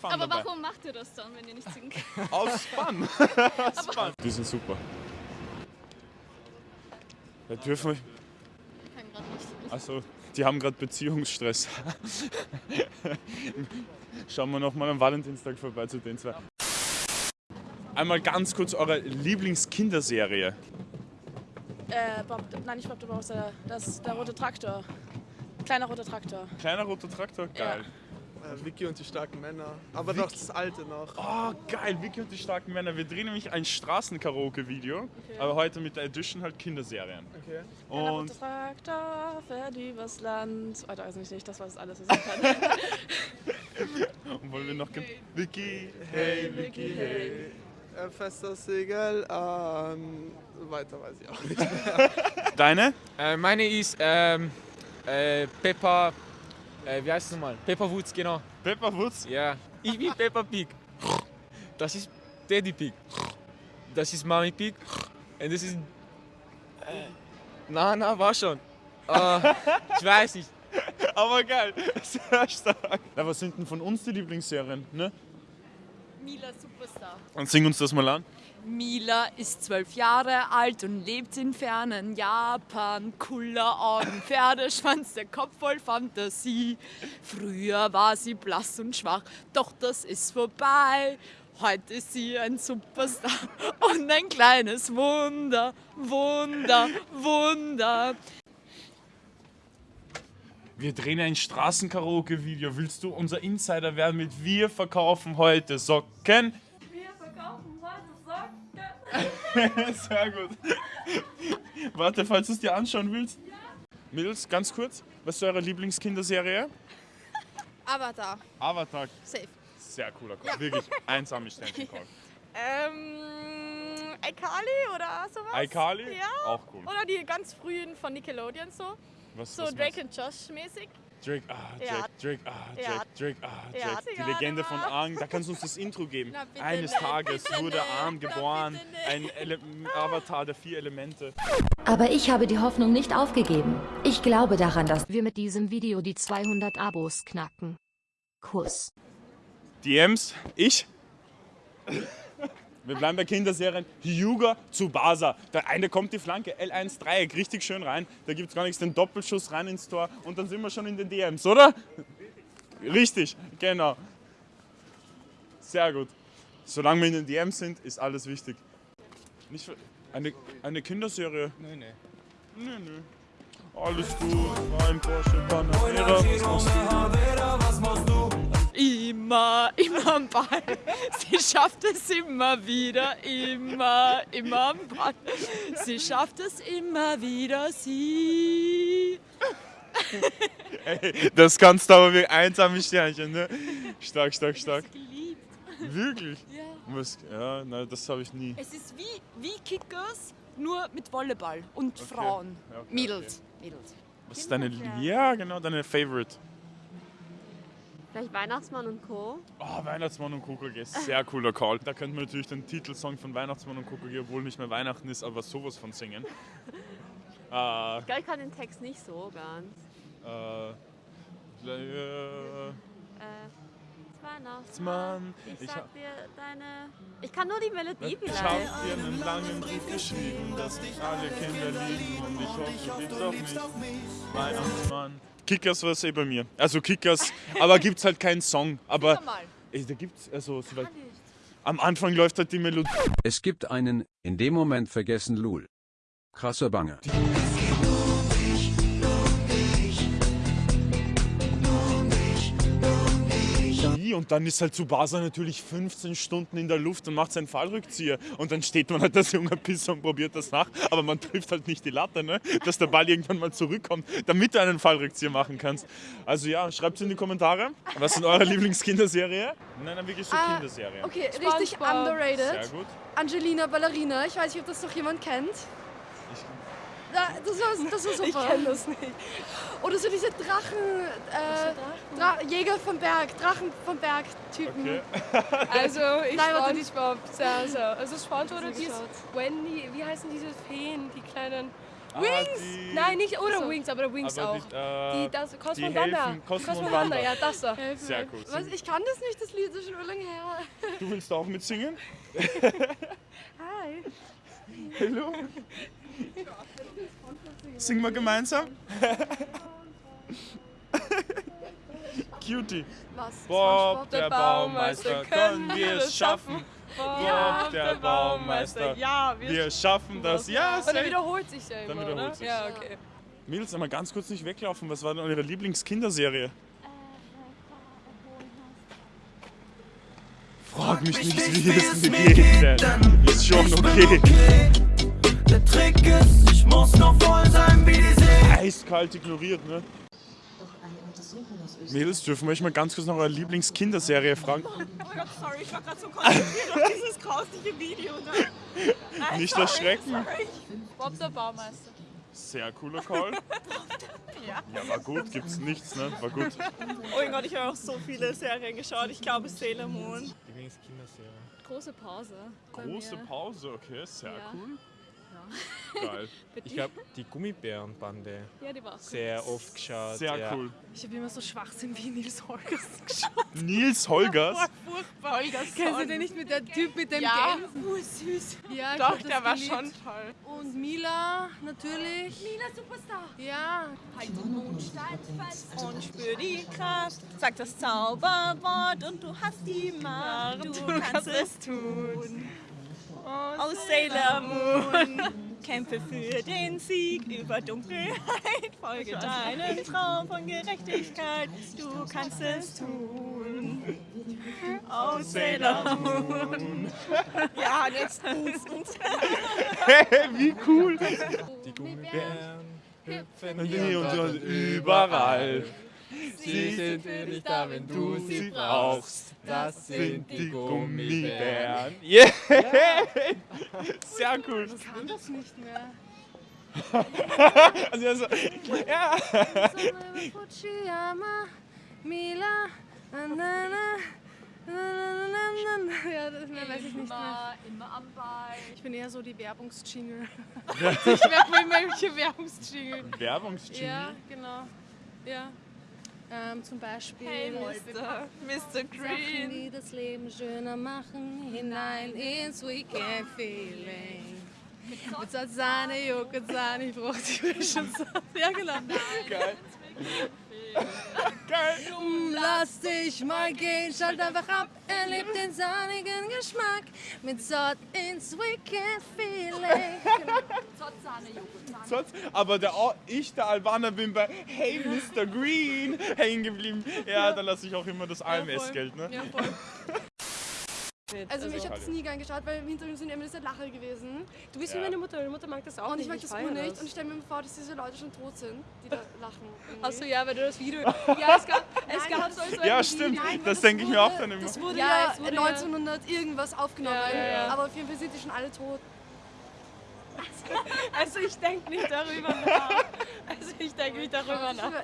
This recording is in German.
Fun Aber dabei. warum macht ihr das dann, wenn ihr nicht singen könnt? Aus Fun. Aus Fun. Die sind super. Da dürfen wir. Ich kann gerade nicht. Also, die haben gerade Beziehungsstress. Schauen wir nochmal am Valentinstag vorbei zu den zwei. Einmal ganz kurz eure Lieblingskinderserie. Äh, Bob, nein, nicht Bob der Bowser, das der rote Traktor. Kleiner roter Traktor. Kleiner roter Traktor, geil. Äh, Vicky und die starken Männer. Aber doch das alte noch. Oh, geil, Vicky und die starken Männer. Wir drehen nämlich ein Straßenkaraoke-Video, aber heute mit der Edition halt Kinderserien. Okay. Und roter Traktor fährt übers Land. Weiter weiß ich nicht, das war das alles, was ich kann. Und wollen wir noch. gen- Vicky, hey, Vicky, hey. Äh, fest das Segel an. Weiter weiß ich auch nicht. Deine? Äh, meine ist ähm, äh, Peppa. Äh, wie heißt es nochmal? Peppa Woods, genau. Pepper Woods? Ja. Ich bin Peppa Pig. Das ist Daddy Pig. Das ist Mami Pig. Und das ist. Äh, na, na, war schon. Äh, ich weiß nicht. Aber geil, sehr stark. Na, was sind denn von uns die Lieblingsserien? Ne? Mila Superstar. Und sing uns das mal an. Mila ist zwölf Jahre alt und lebt in fernen Japan. Cooler Augen, Pferdeschwanz, der Kopf voll Fantasie. Früher war sie blass und schwach, doch das ist vorbei. Heute ist sie ein Superstar und ein kleines Wunder, Wunder, Wunder. Wir drehen ein Straßenkaraoke-Video. Willst du unser Insider werden mit Wir verkaufen heute Socken? Wir verkaufen heute Socken. Sehr gut. Warte, falls du es dir anschauen willst. Mädels, ganz kurz, was ist eure Lieblingskinderserie? Avatar. Avatar. Safe. Sehr cooler Call. Wirklich einsame Sternchen Call. Ähm, iCarly oder sowas? iCarly? Ja. Auch cool. Oder die ganz frühen von Nickelodeon so. Was, So was Drake und Josh mäßig. Drake, ah, Drake, Ja. Drake, ah, Drake, Ja. Drake, ah, Drake. Ja. Die Legende von. Aang. Da kannst du uns das Intro geben. Na, bitte Eines nicht, Tages wurde Aang na, geboren. Ein Ele Avatar der vier Elemente. Aber ich habe die Hoffnung nicht aufgegeben. Ich glaube daran, dass wir mit diesem Video die 200 Abos knacken. Kuss. DMs, ich. Wir bleiben bei Kinderserien. Hyuga zu Basa. Der eine kommt die Flanke, L1 Dreieck, richtig schön rein. Da gibt es gar nichts, den Doppelschuss rein ins Tor und dann sind wir schon in den DMs, oder? Richtig, genau. Sehr gut. Solange wir in den DMs sind, ist alles wichtig. Nicht für eine, eine Kinderserie? Nein, nein. Nö, nö. Alles gut, rein Porsche Panamera. Was machst du? Immer, immer am Ball. Sie schafft es immer wieder, immer, immer am Ball. Sie schafft es immer wieder, sie. Ey, das kannst du aber wie einsame Sternchen, ne? Stark, stark, stark. Geliebt. Wirklich? Ja. Was, ja, nein, das habe ich nie. Es ist wie, wie Kickers, nur mit Volleyball und Okay. Frauen. Ja, okay, Mädels. Mädels. Was ist deine, ja, genau, deine Favorite? Vielleicht Weihnachtsmann und Co. Oh, Weihnachtsmann und KKG, sehr cooler Call. Da könnte man natürlich den Titelsong von Weihnachtsmann und KKG, obwohl nicht mehr Weihnachten ist, aber sowas von singen. äh, Ich glaube, ich kann den Text nicht so ganz. äh, äh, Weihnachtsmann. Ich ich sag dir deine. Ich kann nur die Melodie ich vielleicht. hab dir einen langen Brief geschrieben, dass dich alle Kinder lieben und ich hoffe, du liebst auch mich. Weihnachtsmann. Kickers war es eh bei mir. Also Kickers, aber gibt's halt keinen Song. Aber ey, da gibt's, also soweit. Am Anfang läuft halt die Melodie. Es gibt einen, in dem Moment vergessen Lul. Krasser Banger. Und dann ist halt Tsubasa natürlich 15 Stunden in der Luft und macht seinen Fallrückzieher. Und dann steht man halt als junger Pisser und probiert das nach. Aber man trifft halt nicht die Latte, ne? dass der Ball irgendwann mal zurückkommt, damit du einen Fallrückzieher machen kannst. Also ja, schreibt es in die Kommentare. Was sind eure Lieblingskinderserie? Nein, nein, wirklich so Ah, Kinderserien. Okay, richtig SpongeBob. underrated. Sehr gut. Angelina Ballerina. Ich weiß nicht, ob das noch jemand kennt. Da, das, war, das war super. Ich kenn das nicht. Oder so diese Drachen, äh, Dra Jäger vom Berg, Drachen vom Berg Typen. Okay. Also ich Nein, warte. SpongeBob, sehr, sehr. Also SpongeBob oder geschaut. Wendy, wie heißen diese Feen, die kleinen Ah, Wings! die- Nein, nicht oder So. Wings, aber Wings Aber auch. die, äh, Die, das, Cosmo die und Wanda. helfen- Cosmo und und Wanda. Wanda, ja, das da. Sehr cool. Was? Ich kann das nicht, das Lied ist schon lange her. Du willst auch mitsingen? Hi. Hallo? Singen wir gemeinsam? Cutie. Was? Bob, der Baumeister, können wir es schaffen? Bob, der Baumeister, Ja, wir schaffen das. Ja, Und er safe. wiederholt sich ja immer, Dann wiederholt oder? sich's. Ja, okay. Mädels, einmal ganz kurz nicht weglaufen. Was war denn eure Lieblingskinderserie? Frag mich nicht, wie es mir geht, denn ist schon okay. Trick ist, ich muss noch voll sein wie die See. Eiskalt ignoriert, ne? Mädels, dürfen wir euch mal ganz kurz nach eurer Lieblingskinderserie fragen? Oh Gott, sorry, ich war gerade so konzentriert auf dieses grausliche Video da. Nein, Nicht sorry, erschrecken. sorry. Bob der Baumeister. Sehr cooler Call. Ja. Ja, war gut, gibt's nichts, ne? War gut. Oh mein Gott, ich habe auch so viele Serien geschaut. Ich glaube Sailor Moon. Lieblingskinderserie. Große Pause. Große. Pause, okay, sehr Ja. cool. Ja. Geil. Ich habe die Gummibärenbande Ja, die war auch sehr oft geschaut. Sehr ja. cool. Ich habe immer so Schwachsinn wie Nils Holgersen geschaut. Nils Holgers. Furchtbar. Kennst du den nicht mit der Typ mit dem Ja. Gänsen? Oh, süß. Ja, ich Doch, der war geliebt. schon toll. Und Mila natürlich. Mila Superstar. Ja. Halt den Mond steif fest und spür die Kraft. Sag das Zauberwort und du hast die Macht. Du, kannst es tun. Aus Sailor Moon. Kämpfe für den Sieg über Dunkelheit. Folge deinem Traum von Gerechtigkeit. Du kannst es tun. Aus Sailor Moon. Ja, jetzt uns. Wie cool. Die Gummibären hüpfen hier und überall. Sie sind für dich da, wenn du sie brauchst. Das sind die Gummibären. Yeah! Sehr cool. Ich kann das nicht mehr. Also, also, ja. Fujiyama, Mila. Ja, das mehr weiß ich nicht mehr. Immer am Ball. Ich bin eher so die Werbungsjingle. ich merke mir immer welche Werbungsjingle. Werbungsjingle? Ja, genau. Ja. Ähm, zum Beispiel. Hey, Mr. Mr. Sachen, Green. die das Leben schöner machen, hinein ins Weekend Feeling. Mit Sahne, Joghurt, Sahne, ich brauch die frischen Sahne. Ja, genau. Geil. Geil. Lass dich mal gehen, schalt einfach ab, erleb den sahnigen Geschmack mit Sod ins Weekend Feeling. Sonst, aber der, Au- ich, der Albaner, bin bei Hey Mr. Green hängen geblieben. Ja, da lasse ich auch immer das AMS-Geld, ne? Ja, voll. Also, ich habe das nie gern geschaut, weil im Hintergrund sind immer diese Lacher gewesen. Du bist Ja. wie meine Mutter, meine Mutter mag das auch Und ich nicht. mag das Uhr nicht. Und ich stelle mir vor, dass diese Leute schon tot sind, die da lachen. Achso, ja, weil du das Video. Ja, es gab, es gab so, so Ja, ein stimmt. Nein, Das weil denke ich mir auch dann immer. Das wurde Ja, ja, es wurde ja- 1900 irgendwas aufgenommen. Ja, ja, ja. Aber auf jeden Fall sind die schon alle tot. Also ich denke nicht darüber nach. Also ich denke nicht darüber nach.